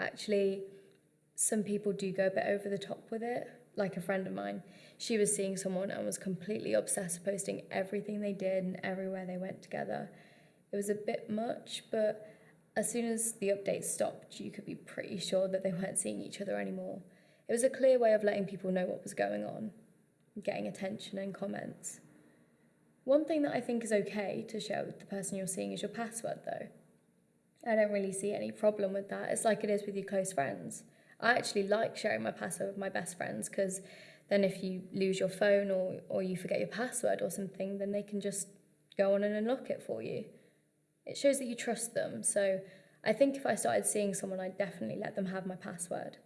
actually, some people do go a bit over the top with it. Like a friend of mine, she was seeing someone and was completely obsessed, posting everything they did and everywhere they went together. It was a bit much, but as soon as the update stopped, you could be pretty sure that they weren't seeing each other anymore. It was a clear way of letting people know what was going on, getting attention and comments. One thing that I think is okay to share with the person you're seeing is your password, though. I don't really see any problem with that. It's like it is with your close friends. I actually like sharing my password with my best friends because then if you lose your phone or, or you forget your password or something, then they can just go on and unlock it for you. It shows that you trust them. So I think if I started seeing someone, I'd definitely let them have my password.